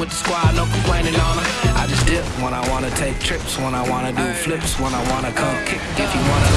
with the squad, no complaining on her. I just dip when I wanna take trips, when I wanna do flips, when I wanna come kick. If you wanna.